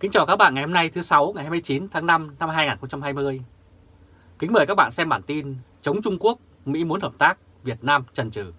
Kính chào các bạn ngày hôm nay thứ sáu ngày 29 tháng 5 năm 2020. Kính mời các bạn xem bản tin chống Trung Quốc, Mỹ muốn hợp tác, Việt Nam trần trừ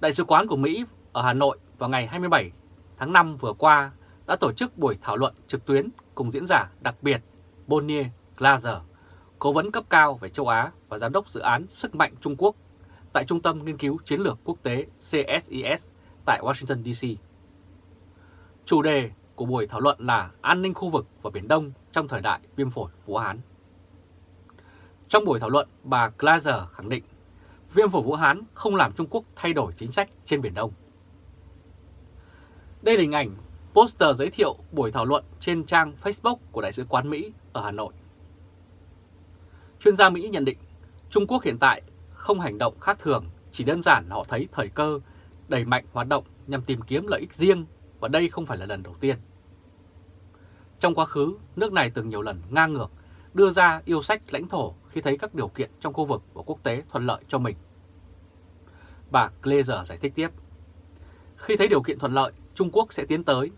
Đại sứ quán của Mỹ ở Hà Nội vào ngày 27 tháng 5 vừa qua đã tổ chức buổi thảo luận trực tuyến cùng diễn giả đặc biệt Bonnie Glaser, cố vấn cấp cao về châu Á và giám đốc dự án Sức mạnh Trung Quốc tại Trung tâm Nghiên cứu Chiến lược Quốc tế CSIS tại Washington DC. Chủ đề của buổi thảo luận là an ninh khu vực và Biển Đông trong thời đại viêm phổi Vũ Hán. Trong buổi thảo luận, bà Glaser khẳng định viêm phổi Vũ Hán không làm Trung Quốc thay đổi chính sách trên Biển Đông. Đây là hình ảnh poster giới thiệu buổi thảo luận trên trang Facebook của Đại sứ quán Mỹ ở Hà Nội. Chuyên gia Mỹ nhận định Trung Quốc hiện tại không hành động khác thường, chỉ đơn giản là họ thấy thời cơ đẩy mạnh hoạt động nhằm tìm kiếm lợi ích riêng và đây không phải là lần đầu tiên. Trong quá khứ, nước này từng nhiều lần ngang ngược đưa ra yêu sách lãnh thổ khi thấy các điều kiện trong khu vực và quốc tế thuận lợi cho mình. Bà Glazer giải thích tiếp. Khi thấy điều kiện thuận lợi, Trung Quốc sẽ tiến tới.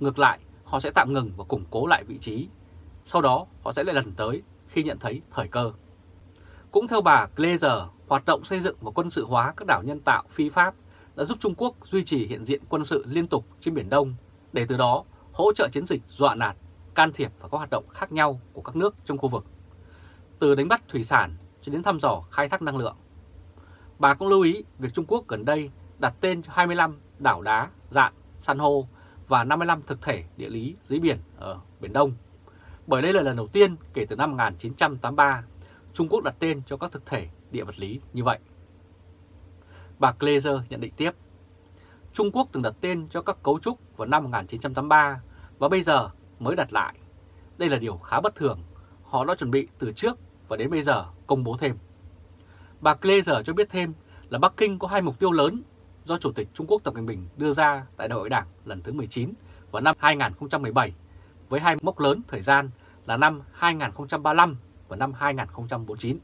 Ngược lại, họ sẽ tạm ngừng và củng cố lại vị trí. Sau đó, họ sẽ lại lần tới khi nhận thấy thời cơ. Cũng theo bà Glazer, hoạt động xây dựng và quân sự hóa các đảo nhân tạo phi pháp đã giúp Trung Quốc duy trì hiện diện quân sự liên tục trên Biển Đông, để từ đó hỗ trợ chiến dịch dọa nạt, can thiệp và các hoạt động khác nhau của các nước trong khu vực, từ đánh bắt thủy sản cho đến thăm dò khai thác năng lượng. Bà cũng lưu ý việc Trung Quốc gần đây đặt tên cho 25 đảo đá, dạng, san hô và 55 thực thể địa lý dưới biển ở Biển Đông. Bởi đây là lần đầu tiên kể từ năm 1983, Trung Quốc đặt tên cho các thực thể địa vật lý như vậy. Bà Glazer nhận định tiếp, Trung Quốc từng đặt tên cho các cấu trúc vào năm 1983 và bây giờ mới đặt lại. Đây là điều khá bất thường, họ đã chuẩn bị từ trước và đến bây giờ công bố thêm. Bà Glazer cho biết thêm là Bắc Kinh có hai mục tiêu lớn do Chủ tịch Trung Quốc Tập Cận Bình đưa ra tại Đại hội Đảng lần thứ 19 vào năm 2017 với hai mốc lớn thời gian là năm 2035 và năm 2049.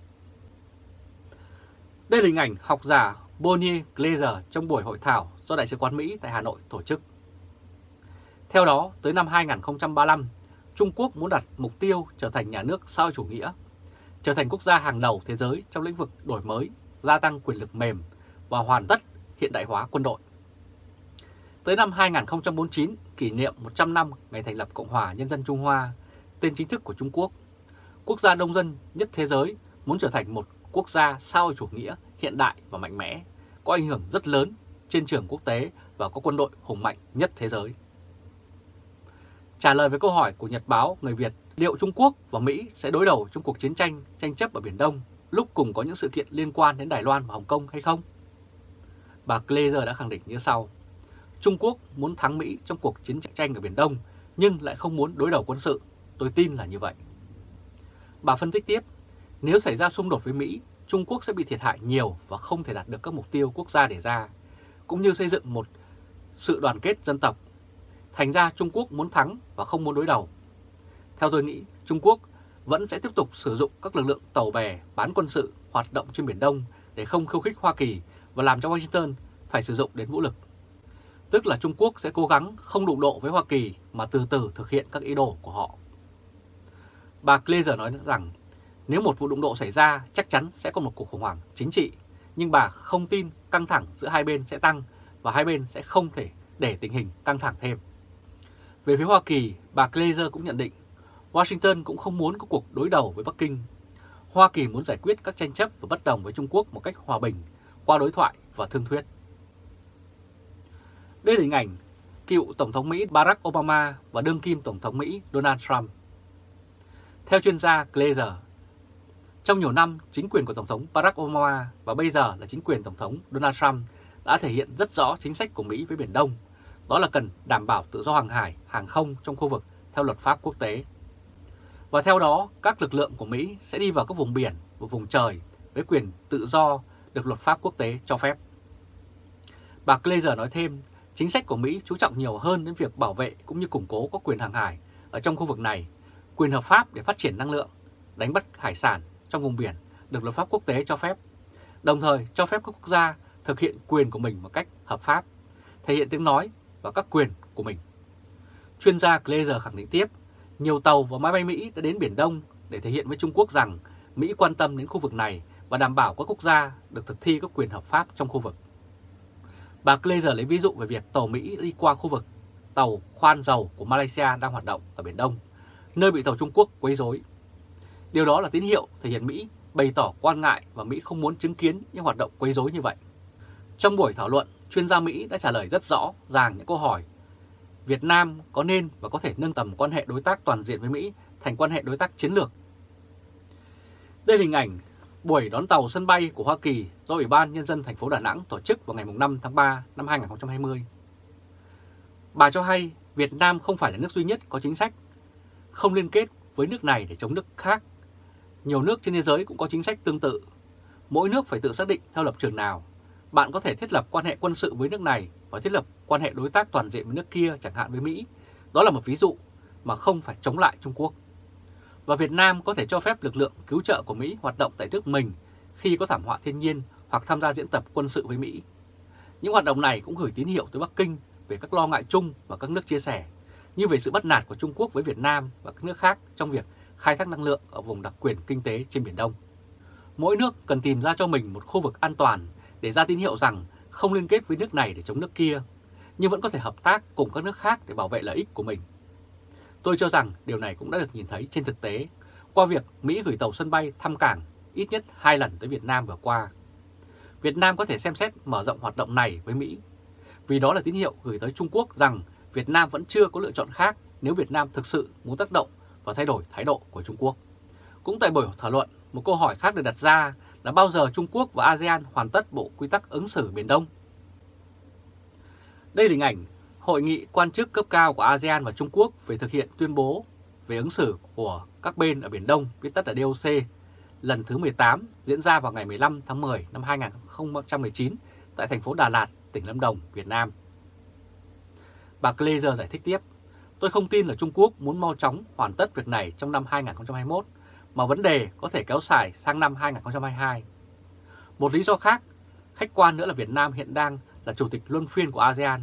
Đây là hình ảnh học giả Bonnie Glazer trong buổi hội thảo do Đại sứ quán Mỹ tại Hà Nội tổ chức. Theo đó, tới năm 2035, Trung Quốc muốn đặt mục tiêu trở thành nhà nước xã chủ nghĩa, trở thành quốc gia hàng đầu thế giới trong lĩnh vực đổi mới, gia tăng quyền lực mềm và hoàn tất hiện đại hóa quân đội. Tới năm 2049, kỷ niệm 100 năm ngày thành lập Cộng hòa Nhân dân Trung Hoa, tên chính thức của Trung Quốc, quốc gia đông dân nhất thế giới muốn trở thành một quốc gia xã hội chủ nghĩa hiện đại và mạnh mẽ, có ảnh hưởng rất lớn trên trường quốc tế và có quân đội hùng mạnh nhất thế giới. Trả lời với câu hỏi của Nhật báo Người Việt liệu Trung Quốc và Mỹ sẽ đối đầu trong cuộc chiến tranh tranh chấp ở Biển Đông lúc cùng có những sự kiện liên quan đến Đài Loan và Hồng Kông hay không? Bà Glazer đã khẳng định như sau. Trung Quốc muốn thắng Mỹ trong cuộc chiến tranh ở Biển Đông nhưng lại không muốn đối đầu quân sự. Tôi tin là như vậy. Bà phân tích tiếp, nếu xảy ra xung đột với Mỹ, Trung Quốc sẽ bị thiệt hại nhiều và không thể đạt được các mục tiêu quốc gia đề ra, cũng như xây dựng một sự đoàn kết dân tộc. Thành ra Trung Quốc muốn thắng và không muốn đối đầu. Theo tôi nghĩ, Trung Quốc vẫn sẽ tiếp tục sử dụng các lực lượng tàu bè bán quân sự hoạt động trên Biển Đông để không khiêu khích Hoa Kỳ và làm cho Washington phải sử dụng đến vũ lực. Tức là Trung Quốc sẽ cố gắng không đụng độ với Hoa Kỳ mà từ từ thực hiện các ý đồ của họ. Bà Glazer nói rằng nếu một vụ đụng độ xảy ra chắc chắn sẽ có một cuộc khủng hoảng chính trị, nhưng bà không tin căng thẳng giữa hai bên sẽ tăng và hai bên sẽ không thể để tình hình căng thẳng thêm. Về phía Hoa Kỳ, bà Glazer cũng nhận định Washington cũng không muốn có cuộc đối đầu với Bắc Kinh. Hoa Kỳ muốn giải quyết các tranh chấp và bất đồng với Trung Quốc một cách hòa bình qua đối thoại và thương thuyết. Đây là hình ảnh cựu Tổng thống Mỹ Barack Obama và đương kim Tổng thống Mỹ Donald Trump. Theo chuyên gia Glazer, trong nhiều năm, chính quyền của Tổng thống Barack Obama và bây giờ là chính quyền Tổng thống Donald Trump đã thể hiện rất rõ chính sách của Mỹ với Biển Đông, đó là cần đảm bảo tự do hàng hải, hàng không trong khu vực theo luật pháp quốc tế. Và theo đó, các lực lượng của Mỹ sẽ đi vào các vùng biển và vùng trời với quyền tự do được luật pháp quốc tế cho phép. Bà Glazer nói thêm, chính sách của Mỹ chú trọng nhiều hơn đến việc bảo vệ cũng như củng cố các quyền hàng hải ở trong khu vực này, quyền hợp pháp để phát triển năng lượng, đánh bắt hải sản trong vùng biển được luật pháp quốc tế cho phép, đồng thời cho phép các quốc gia thực hiện quyền của mình một cách hợp pháp, thể hiện tiếng nói và các quyền của mình. Chuyên gia Glazer khẳng định tiếp, nhiều tàu và máy bay Mỹ đã đến Biển Đông để thể hiện với Trung Quốc rằng Mỹ quan tâm đến khu vực này và đảm bảo các quốc gia được thực thi các quyền hợp pháp trong khu vực. Bà Glazer lấy ví dụ về việc tàu Mỹ đi qua khu vực tàu khoan dầu của Malaysia đang hoạt động ở Biển Đông, nơi bị tàu Trung Quốc quấy rối. Điều đó là tín hiệu thể hiện Mỹ bày tỏ quan ngại và Mỹ không muốn chứng kiến những hoạt động quấy rối như vậy. Trong buổi thảo luận, chuyên gia Mỹ đã trả lời rất rõ ràng những câu hỏi Việt Nam có nên và có thể nâng tầm quan hệ đối tác toàn diện với Mỹ thành quan hệ đối tác chiến lược. Đây là hình ảnh buổi đón tàu sân bay của Hoa Kỳ do Ủy ban Nhân dân thành phố Đà Nẵng tổ chức vào ngày 5 tháng 3 năm 2020. Bà cho hay Việt Nam không phải là nước duy nhất có chính sách không liên kết với nước này để chống nước khác. Nhiều nước trên thế giới cũng có chính sách tương tự. Mỗi nước phải tự xác định theo lập trường nào. Bạn có thể thiết lập quan hệ quân sự với nước này và thiết lập quan hệ đối tác toàn diện với nước kia chẳng hạn với Mỹ. Đó là một ví dụ mà không phải chống lại Trung Quốc. Và Việt Nam có thể cho phép lực lượng cứu trợ của Mỹ hoạt động tại nước mình khi có thảm họa thiên nhiên hoặc tham gia diễn tập quân sự với Mỹ. Những hoạt động này cũng gửi tín hiệu tới Bắc Kinh về các lo ngại chung và các nước chia sẻ, như về sự bất nạt của Trung Quốc với Việt Nam và các nước khác trong việc khai thác năng lượng ở vùng đặc quyền kinh tế trên Biển Đông. Mỗi nước cần tìm ra cho mình một khu vực an toàn để ra tín hiệu rằng không liên kết với nước này để chống nước kia, nhưng vẫn có thể hợp tác cùng các nước khác để bảo vệ lợi ích của mình. Tôi cho rằng điều này cũng đã được nhìn thấy trên thực tế qua việc Mỹ gửi tàu sân bay thăm cảng ít nhất hai lần tới Việt Nam vừa qua. Việt Nam có thể xem xét mở rộng hoạt động này với Mỹ, vì đó là tín hiệu gửi tới Trung Quốc rằng Việt Nam vẫn chưa có lựa chọn khác nếu Việt Nam thực sự muốn tác động và thay đổi thái độ của Trung Quốc. Cũng tại buổi thảo luận, một câu hỏi khác được đặt ra là bao giờ Trung Quốc và ASEAN hoàn tất bộ quy tắc ứng xử Biển Đông? Đây là hình ảnh hội nghị quan chức cấp cao của ASEAN và Trung Quốc về thực hiện tuyên bố về ứng xử của các bên ở Biển Đông, viết tắt là DOC, lần thứ 18 diễn ra vào ngày 15 tháng 10 năm 2019 tại thành phố Đà Lạt, tỉnh Lâm Đồng, Việt Nam. Bà Glazer giải thích tiếp, tôi không tin là Trung Quốc muốn mau chóng hoàn tất việc này trong năm 2021, mà vấn đề có thể kéo dài sang năm 2022. Một lý do khác, khách quan nữa là Việt Nam hiện đang là chủ tịch luân phiên của ASEAN,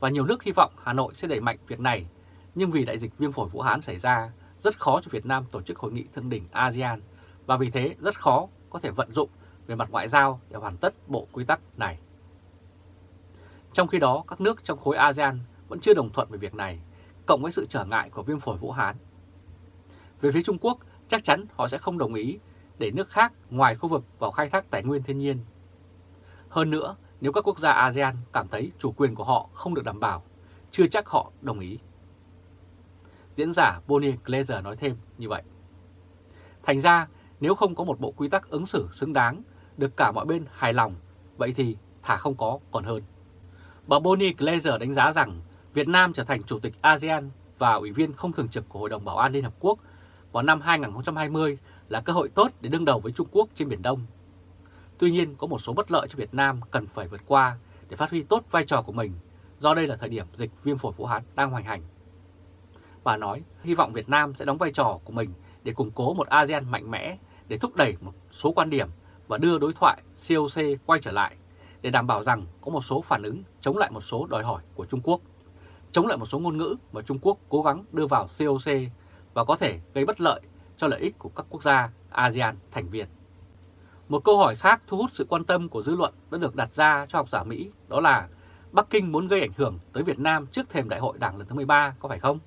và nhiều nước hy vọng Hà Nội sẽ đẩy mạnh việc này, nhưng vì đại dịch viêm phổi Vũ Hán xảy ra, rất khó cho Việt Nam tổ chức hội nghị thượng đỉnh ASEAN, và vì thế rất khó có thể vận dụng về mặt ngoại giao để hoàn tất bộ quy tắc này. Trong khi đó, các nước trong khối ASEAN vẫn chưa đồng thuận về việc này, cộng với sự trở ngại của viêm phổi Vũ Hán. Về phía Trung Quốc, chắc chắn họ sẽ không đồng ý để nước khác ngoài khu vực vào khai thác tài nguyên thiên nhiên. Hơn nữa, nếu các quốc gia ASEAN cảm thấy chủ quyền của họ không được đảm bảo, chưa chắc họ đồng ý. Diễn giả Bonnie glaser nói thêm như vậy. Thành ra, nếu không có một bộ quy tắc ứng xử xứng đáng, được cả mọi bên hài lòng, vậy thì thả không có còn hơn. Bà Bonnie glaser đánh giá rằng Việt Nam trở thành Chủ tịch ASEAN và Ủy viên không thường trực của Hội đồng Bảo an Liên Hợp Quốc vào năm 2020 là cơ hội tốt để đương đầu với Trung Quốc trên Biển Đông. Tuy nhiên, có một số bất lợi cho Việt Nam cần phải vượt qua để phát huy tốt vai trò của mình, do đây là thời điểm dịch viêm phổi Vũ Hán đang hoành hành. Bà nói, hy vọng Việt Nam sẽ đóng vai trò của mình để củng cố một ASEAN mạnh mẽ, để thúc đẩy một số quan điểm và đưa đối thoại COC quay trở lại, để đảm bảo rằng có một số phản ứng chống lại một số đòi hỏi của Trung Quốc, chống lại một số ngôn ngữ mà Trung Quốc cố gắng đưa vào COC và có thể gây bất lợi cho lợi ích của các quốc gia ASEAN thành viên. Một câu hỏi khác thu hút sự quan tâm của dư luận đã được đặt ra cho học giả Mỹ, đó là Bắc Kinh muốn gây ảnh hưởng tới Việt Nam trước thềm đại hội đảng lần thứ 13 có phải không?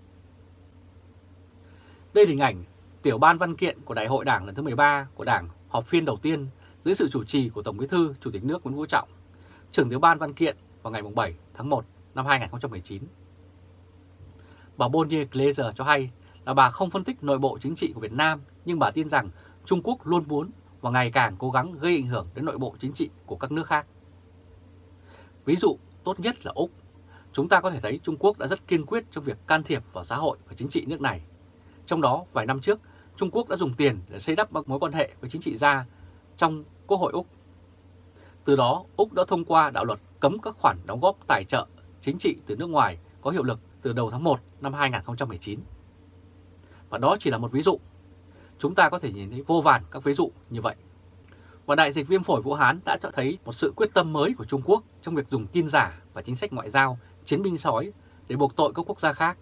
Đây là hình ảnh tiểu ban văn kiện của đại hội đảng lần thứ 13 của đảng họp phiên đầu tiên dưới sự chủ trì của Tổng bí thư Chủ tịch nước Nguyễn Phú Trọng, trưởng tiểu ban văn kiện vào ngày 7 tháng 1 năm 2019. Bà Bonnie Glaser cho hay là bà không phân tích nội bộ chính trị của Việt Nam, nhưng bà tin rằng Trung Quốc luôn muốn và ngày càng cố gắng gây ảnh hưởng đến nội bộ chính trị của các nước khác. Ví dụ tốt nhất là Úc. Chúng ta có thể thấy Trung Quốc đã rất kiên quyết trong việc can thiệp vào xã hội và chính trị nước này. Trong đó, vài năm trước, Trung Quốc đã dùng tiền để xây đắp các mối quan hệ với chính trị gia trong Quốc hội Úc. Từ đó, Úc đã thông qua đạo luật cấm các khoản đóng góp tài trợ chính trị từ nước ngoài có hiệu lực từ đầu tháng 1 năm 2019. Và đó chỉ là một ví dụ Chúng ta có thể nhìn thấy vô vàn các ví dụ như vậy. Và đại dịch viêm phổi Vũ Hán đã cho thấy một sự quyết tâm mới của Trung Quốc trong việc dùng tin giả và chính sách ngoại giao chiến binh sói để buộc tội các quốc gia khác.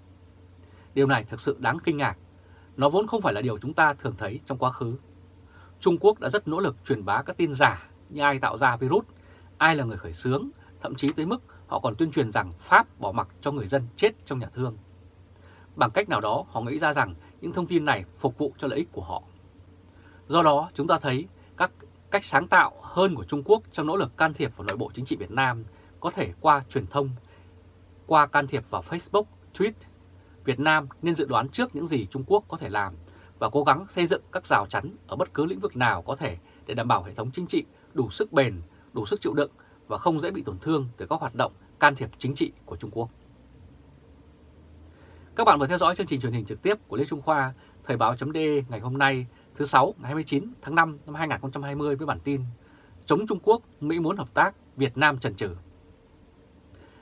Điều này thực sự đáng kinh ngạc. Nó vốn không phải là điều chúng ta thường thấy trong quá khứ. Trung Quốc đã rất nỗ lực truyền bá các tin giả như ai tạo ra virus, ai là người khởi xướng, thậm chí tới mức họ còn tuyên truyền rằng Pháp bỏ mặc cho người dân chết trong nhà thương. Bằng cách nào đó họ nghĩ ra rằng những thông tin này phục vụ cho lợi ích của họ. Do đó chúng ta thấy các cách sáng tạo hơn của Trung Quốc trong nỗ lực can thiệp vào nội bộ chính trị Việt Nam có thể qua truyền thông, qua can thiệp vào Facebook, Twitter. Việt Nam nên dự đoán trước những gì Trung Quốc có thể làm và cố gắng xây dựng các rào chắn ở bất cứ lĩnh vực nào có thể để đảm bảo hệ thống chính trị đủ sức bền, đủ sức chịu đựng và không dễ bị tổn thương từ các hoạt động can thiệp chính trị của Trung Quốc. Các bạn vừa theo dõi chương trình truyền hình trực tiếp của Lê Trung Khoa, Thời báo.de ngày hôm nay thứ 6 ngày 29 tháng 5 năm 2020 với bản tin Chống Trung Quốc, Mỹ muốn hợp tác, Việt Nam chần chừ.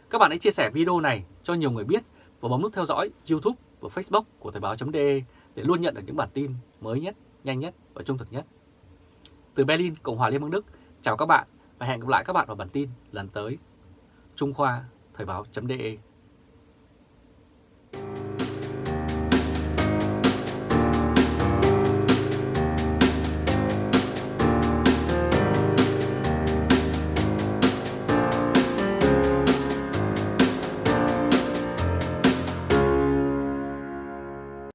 Các bạn hãy chia sẻ video này cho nhiều người biết và bấm nút theo dõi YouTube và Facebook của Thời báo.de để luôn nhận được những bản tin mới nhất, nhanh nhất và trung thực nhất. Từ Berlin, Cộng hòa Liên bang Đức, chào các bạn và hẹn gặp lại các bạn vào bản tin lần tới. Trung Khoa, Thời báo.de